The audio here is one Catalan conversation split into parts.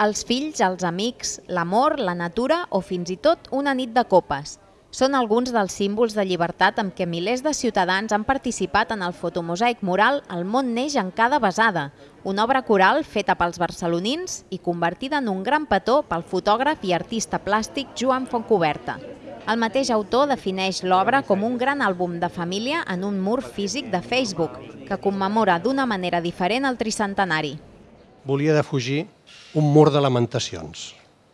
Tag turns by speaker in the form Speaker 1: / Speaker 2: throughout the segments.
Speaker 1: Els fills, els amics, l'amor, la natura o fins i tot una nit de copes. Són alguns dels símbols de llibertat amb què milers de ciutadans han participat en el fotomosaic mural El món neix en cada besada, una obra coral feta pels barcelonins i convertida en un gran petó pel fotògraf i artista plàstic Joan Fontcoberta. El mateix autor defineix l'obra com un gran àlbum de família en un mur físic de Facebook, que commemora d'una manera diferent el tricentenari.
Speaker 2: Volia defugir un mur de lamentacions.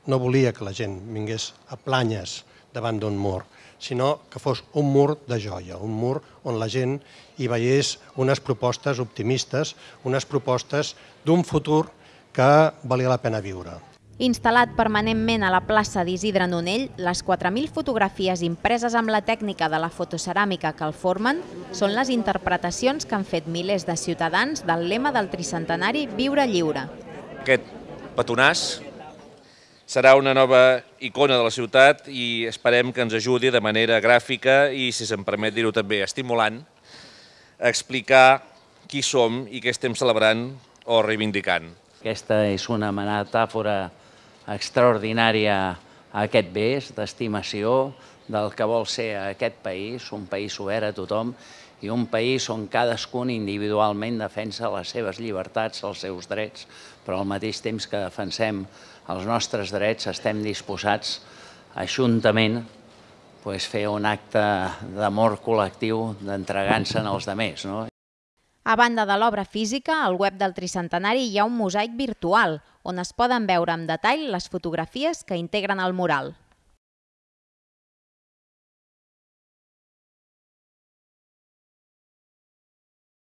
Speaker 2: No volia que la gent vingués a planyes davant d'un mur, sinó que fos un mur de joia, un mur on la gent hi veiés unes propostes optimistes, unes propostes d'un futur que valia la pena viure.
Speaker 1: Instal·lat permanentment a la plaça d'Isidre Nonell, les 4.000 fotografies impreses amb la tècnica de la fotoceràmica que el formen són les interpretacions que han fet milers de ciutadans del lema del tricentenari Viure lliure.
Speaker 3: Aquest petonàs serà una nova icona de la ciutat i esperem que ens ajudi de manera gràfica i, si se'm permet dir-ho també, estimulant, a explicar qui som i què estem celebrant o reivindicant.
Speaker 4: Aquesta és una metàfora extraordinària a aquest bes d'estimació del que vol ser aquest país, un país obert a tothom i un país on cadascun individualment defensa les seves llibertats, els seus drets, però al mateix temps que defensem els nostres drets estem disposats juntament pues, fer un acte d'amor col·lectiu d'entregar-se'n als demés. No?
Speaker 1: A banda de l'obra física, al web del Tricentenari hi ha un mosaic virtual, on es poden veure amb detall les fotografies que integren el mural.